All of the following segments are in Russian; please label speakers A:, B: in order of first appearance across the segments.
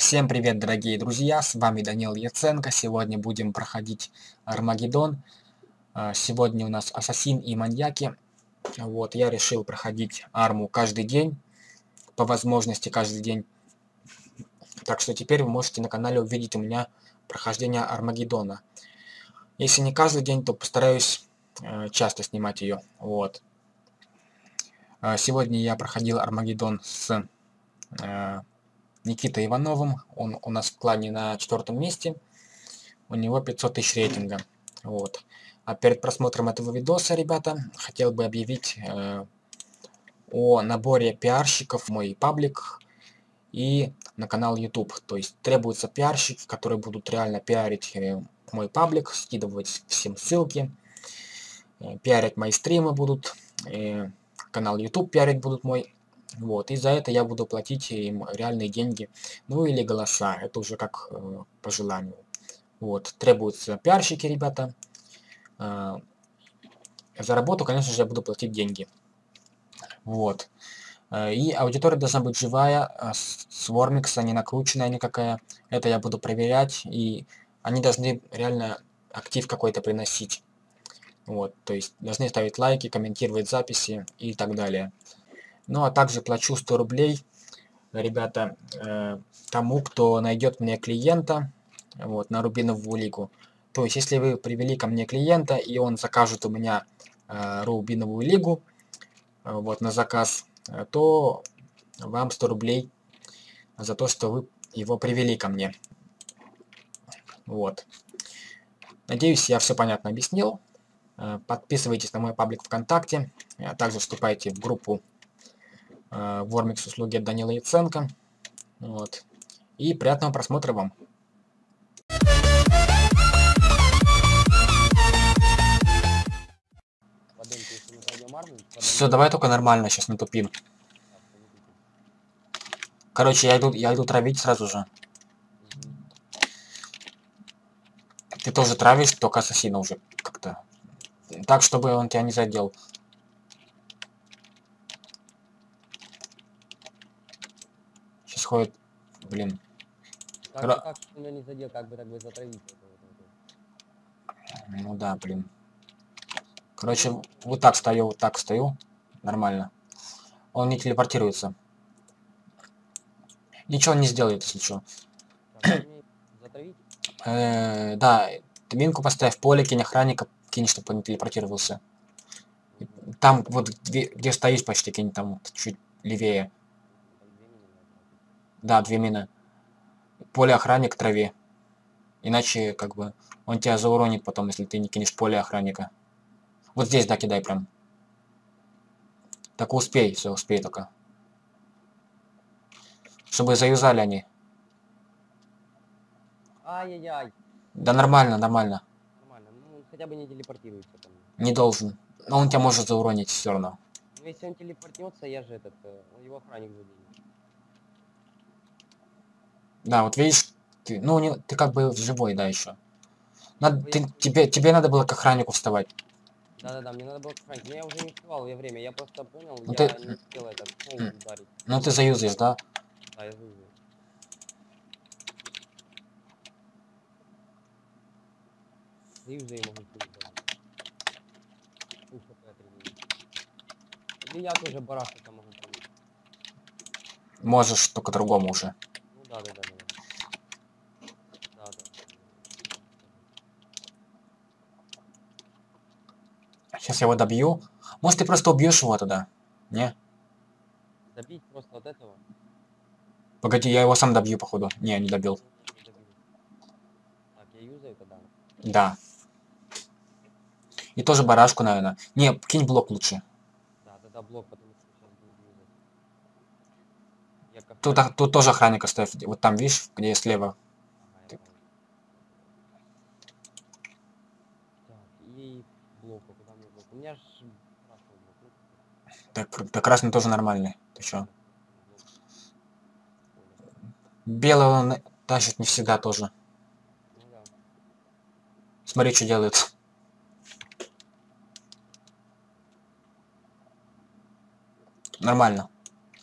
A: Всем привет, дорогие друзья, с вами Данил Яценко. Сегодня будем проходить Армагеддон. А, сегодня у нас Ассасин и Маньяки. Вот, я решил проходить арму каждый день, по возможности каждый день. Так что теперь вы можете на канале увидеть у меня прохождение Армагеддона. Если не каждый день, то постараюсь э, часто снимать ее. Вот. А, сегодня я проходил Армагеддон с Никитой Ивановым. Он у нас в клане на четвертом месте. У него 500 тысяч рейтинга. Вот. А перед просмотром этого видоса, ребята, хотел бы объявить э, о наборе пиарщиков в мой паблик и на канал YouTube. То есть требуются пиарщики, которые будут реально пиарить э, мой паблик, скидывать всем ссылки, э, пиарить мои стримы будут, э, канал YouTube пиарить будут мой вот, и за это я буду платить им реальные деньги. Ну или голоса, это уже как э, по желанию. Вот, требуются пиарщики, ребята. Э, за работу, конечно же, я буду платить деньги. Вот. Э, и аудитория должна быть живая, э, с Вормикса, не накрученная никакая. Это я буду проверять, и они должны реально актив какой-то приносить. Вот, то есть должны ставить лайки, комментировать записи и так далее. Ну, а также плачу 100 рублей, ребята, э, тому, кто найдет мне клиента вот, на Рубиновую лигу. То есть, если вы привели ко мне клиента, и он закажет у меня э, Рубиновую лигу э, вот, на заказ, э, то вам 100 рублей за то, что вы его привели ко мне. Вот. Надеюсь, я все понятно объяснил. Э, подписывайтесь на мой паблик ВКонтакте, а также вступайте в группу Вормикс услуги от Данила Яценко. Вот. И приятного просмотра вам. Все, давай только нормально, сейчас не тупим. Короче, я иду, я иду травить сразу же. Ты тоже травишь, только ассасина уже как-то. Так, чтобы он тебя не задел. Происходит, блин.
B: Как, Ра... как меня не задел, как бы так бы затравить.
A: Ну да, блин. Короче, вот так стою, вот так стою. Нормально. Он не телепортируется. Ничего не сделает, если что. э, да, ты минку поставь в поле, кинь охранника, кинь, чтобы он не телепортировался. Там вот где, где стоишь почти кинь, там чуть левее. Да, две мины. Поле охранник траве. Иначе, как бы, он тебя зауронит потом, если ты не кинешь поле охранника. Вот здесь, да, кидай прям. Так успей, все, успей только. Чтобы заюзали они.
B: Ай-яй-яй.
A: Да нормально, нормально.
B: Нормально, ну хотя бы не телепортируется там.
A: Не должен. Но он тебя может зауронить все равно.
B: Ну если он телепортнется, я же этот, э, его охранник заденет.
A: Да, вот видишь, ты, ну, не, ты как бы живой, да, еще. Надо, ты, тебе, тебе надо было к охраннику вставать.
B: Да-да-да, мне надо было к охраннику. Я уже не успевал я время, я просто понял,
A: ну,
B: я
A: ты...
B: не успел этот пол ударить.
A: Ну ты заюзаешь, да?
B: Да, я заюзаю. Заюзаю могу. Или я тоже барахтаться могу.
A: Можешь, только другому уже.
B: Ну да, да, да.
A: Сейчас я его добью. Может, ты просто убьешь его тогда? Не?
B: Добить просто от этого?
A: Погоди, я его сам добью, походу. Не, не добил.
B: Так, я юзаю тогда?
A: Да. И тоже барашку, наверное. Не, кинь блок лучше.
B: Да, да, блок, потому что сейчас буду юзать.
A: Тут, а, тут тоже охранник оставь. Вот там, видишь, где слева.
B: У меня ж
A: Так, так красный тоже нормальный. Ты чё? Белый он тащит не всегда тоже.
B: Ну, да.
A: Смотри, что делает. Нормально.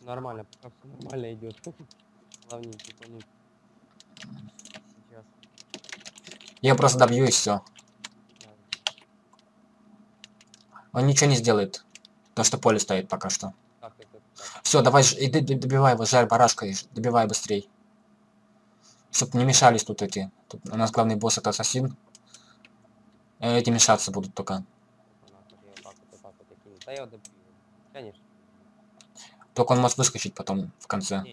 B: Нормально, пока все нормально идет. Типа, ну. Сейчас.
A: Я просто добью и все. Он ничего не сделает. То, что поле стоит пока что.
B: Так?
A: Все, давай, иди, добивай его, жарь барашкой, добивай быстрей. Чтоб не мешались тут эти. Тут у нас главный босс это ассасин. Э, Эти мешаться будут только.
B: Конечно.
A: Только он может выскочить потом в конце.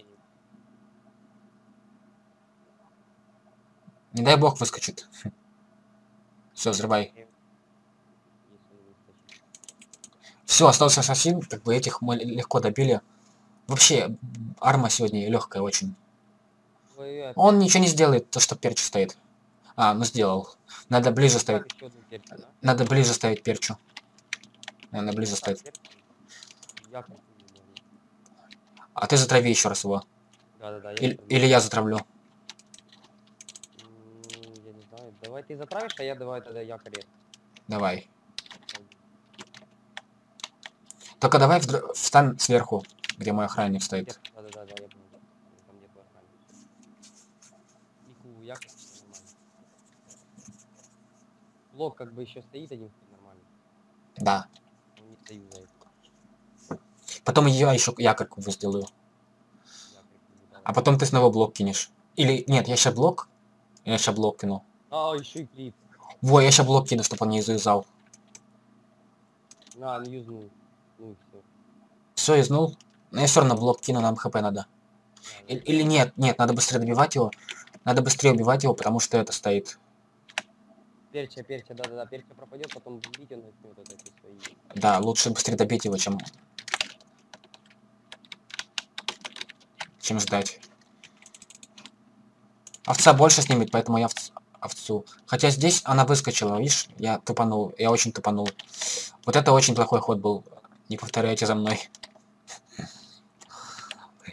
B: Не,
A: дай бог выскочит. Все, взрывай. Все, остался ассасин, как бы этих мы легко добили. Вообще, арма сегодня легкая очень. Он ничего не сделает, то что перчу стоит. А, ну сделал. Надо ближе ставить. Надо ближе ставить перчу. Надо ближе ставить.
B: перчу. Я как не могу.
A: А ты затрави еще раз его.
B: Да-да-да, я
A: Или,
B: затравлю.
A: или я затравлю.
B: Я не знаю. Давай ты затравишь, а я давай тогда якорь.
A: Давай. Только давай встань сверху, где мой охранник стоит.
B: Да-да-да, я понял. Там где твой охранник. Ику, якорь. Блок как бы еще стоит один нормально.
A: Да.
B: Не стою за это.
A: Потом я еще якорь кубу сделаю. А потом ты снова блок кинешь. Или нет, я сейчас блок. Я сейчас блок кину.
B: А, еще и клип.
A: Во, я сейчас блок кину, чтобы он не завязал.
B: На, ну юзнул. Ну и все.
A: Все, изнул. Но я все равно блок кину, нам хп надо. И- Или нет, нет, надо быстрее добивать его. Надо быстрее убивать его, потому что это стоит.
B: Перча, перча, да-да-да, перча пропадет, потом бить он начнет вот эти свои.
A: Да, лучше быстрее добить его, чем... Чем ждать. Овца больше снимет, поэтому я овц- овцу. Хотя здесь она выскочила, видишь? Я тупанул, я очень тупанул. Вот это очень плохой ход был. Не повторяйте за мной.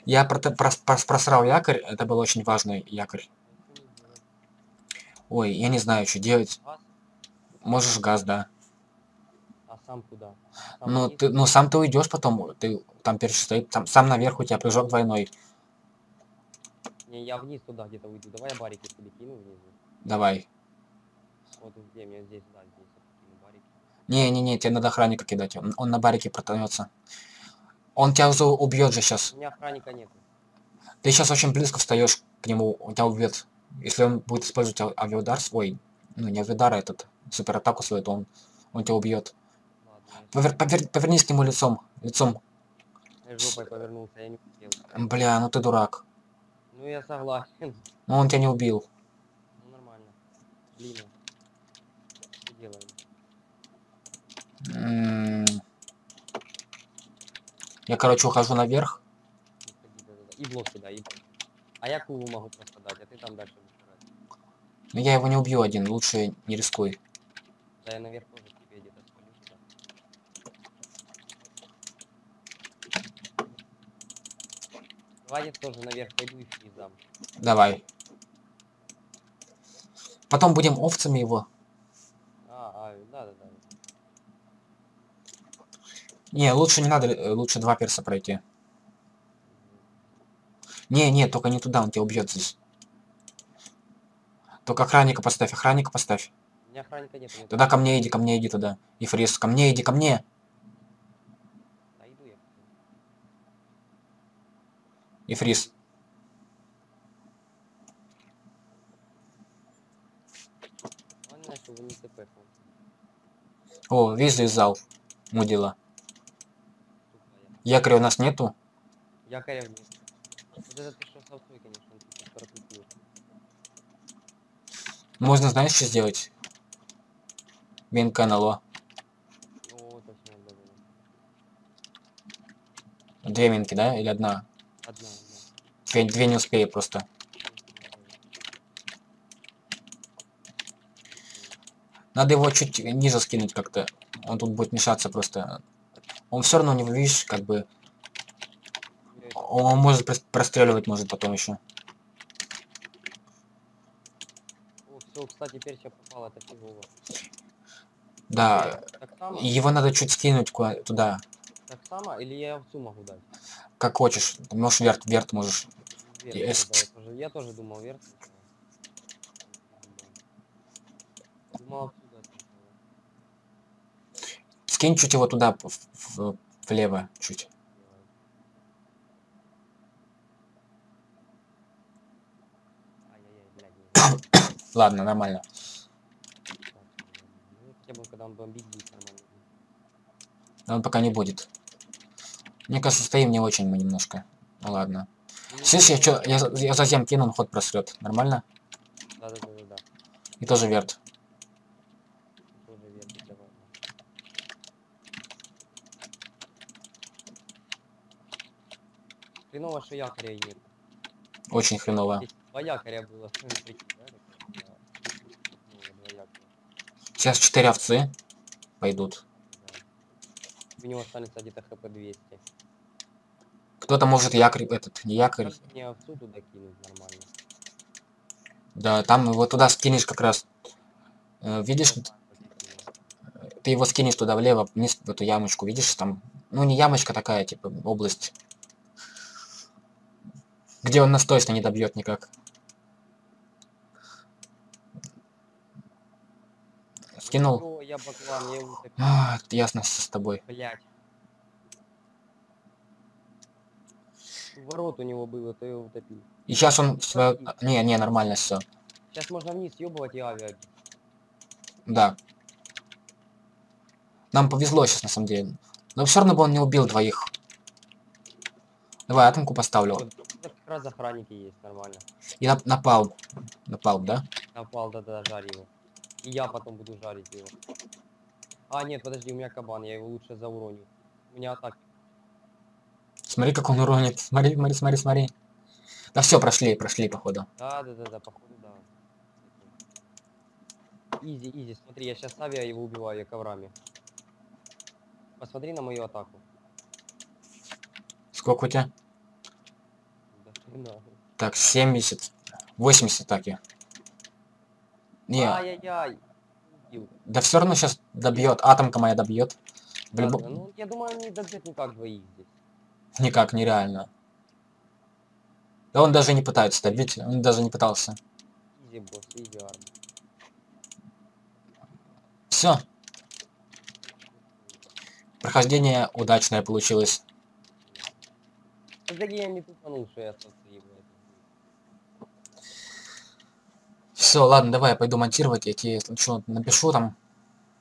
A: Я проте- прос- прос- просрал якорь, это был очень важный якорь. Ой, я не знаю, что делать. Можешь газ, да.
B: А сам куда? Сам
A: Ну, ты, ну сам ты уйдешь потом, ты там перч стоит, там, сам наверх у тебя прыжок двойной.
B: Не, я вниз туда где-то уйду. Давай я барики тебе кину внизу.
A: Давай.
B: Вот где мне здесь, да, здесь кину барики.
A: Не-не-не, тебе надо охранника кидать, он, он на барике протонется. Он тебя уже убьет же сейчас.
B: У меня охранника нет.
A: Ты сейчас очень близко встаешь к нему, он тебя убьет. Если он будет использовать ав- авиаудар свой, ну не авиаудар, а этот супер атаку свою, то он, он тебя убьет. Повер- повер- повернись к нему лицом, лицом.
B: я жопой повернулся, я не успел.
A: Бля, ну ты дурак.
B: Ну я согласен.
A: Ну он тебя не убил.
B: Ну нормально. Блин. Что делаем?
A: М. Я, короче, ухожу наверх.
B: И блок сюда, и. А я кулу могу просто дать, а ты там дальше выбирай.
A: Но я его не убью один, лучше не рискуй.
B: Да я наверх тоже тебе где-то спалю туда. Я тоже наверх пойду и фриз дам.
A: Давай. Потом будем овцами его.
B: А, а, да-да-да.
A: Не, лучше не надо, э, лучше два перса пройти. Не, не, только не туда, он тебя убьет здесь. Только охранника поставь, охранника поставь.
B: У меня охранника нет. нет.
A: Тогда ко мне иди, ко мне иди туда. И фриз, ко мне иди, ко мне.
B: Да иду я.
A: И фриз.
B: Он начал
A: О, видишь, завязал. Мудила.
B: я.
A: Якоря у нас нету.
B: Якоря вниз. Вот это ты что с овцой, конечно, он тут протупил.
A: Можно, знаешь, что сделать? Минка НЛО.
B: О, точно, да-да-да.
A: Две минки, да? Или одна?
B: Одна, одна.
A: Две, не успею просто. Надо его чуть ниже скинуть как-то. Он тут будет мешаться просто. Он все равно не видишь, как бы. Он может прос- простреливать может потом еще.
B: О, все, кстати, перча попала, это фигово.
A: Да.
B: Само?
A: Его надо чуть скинуть куда туда.
B: Так само? Или я овцу могу дать?
A: Как хочешь. Ты можешь верт, верт можешь.
B: Вверх,
A: Yes.
B: да, я, тоже, я тоже думал вверх. думал, отсюда.
A: Скинь чуть его туда, в- в- влево чуть. Ладно, нормально.
B: Ну, когда он бомбить будет нормально.
A: Но он пока не будет. Мне кажется, стоим не очень мы немножко. Ну ладно. Слышь, я, чё, я, за- я затем кину, он ход просрет. Нормально?
B: Да-да-да-да-да.
A: И тоже верт.
B: Тоже давай. Хреново, что якоря нет.
A: Очень хреново.
B: Два якоря было. Да? Да. Ну,
A: Сейчас четыре овцы пойдут.
B: да. У него останется где-то хп 200.
A: Кто-то может якорь, этот, не якорь.
B: Мне овцу туда кинуть нормально?
A: Да, там его туда скинешь как раз. Э, видишь, ты его скинешь туда влево, вниз в эту ямочку, видишь там? Ну не ямочка такая, типа область. Где он нас точно не добьет никак. Скинул.
B: О, я баклан, я.
A: А, ясно с тобой.
B: Блять. Ворот у него было, то я его утопил.
A: И сейчас он своё- Не, не, нормально все.
B: Сейчас можно вниз ёбывать и авиа. бить.
A: Да. Нам повезло сейчас на самом деле. Но все равно бы он не убил двоих. Давай, атомку поставлю.
B: Вот, как раз охранники есть, нормально.
A: И нап- напал. Напал, да?
B: Напал, да-да, жарь его. И я потом буду жарить его. А, нет, подожди, у меня кабан, я его лучше зауроню. У меня атаки.
A: Смотри, как он уронит. Смотри, смотри, смотри, смотри. Да все, прошли, прошли, походу.
B: Да, да, да, да, походу, да. Изи, изи, смотри, я сейчас авиа его убиваю я коврами. Посмотри на мою атаку.
A: Сколько у тебя?
B: Да.
A: Так, 70. 80 атаки. Не,
B: Ай-яй-яй.
A: Да все равно сейчас добьет. Атомка моя добьет. В
B: Ладно,
A: любом-
B: ну, я думаю, не добьет никак двоих здесь.
A: Никак, нереально. Да он даже не пытается добить, он даже не пытался. Все. Прохождение удачное получилось. Все, ладно, давай я пойду монтировать, я тебе что напишу там.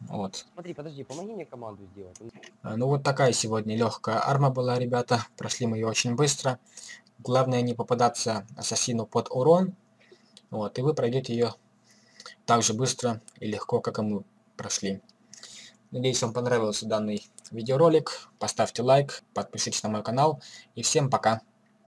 A: Вот.
B: Смотри, подожди, помоги мне команду сделать.
A: А, Ну вот такая сегодня легкая арма была, ребята. Прошли мы ее очень быстро. Главное не попадаться ассасину под урон. Вот, и вы пройдете ее так же быстро и легко, как и мы прошли. Надеюсь, вам понравился данный видеоролик. Поставьте лайк, подпишитесь на мой канал. И всем пока.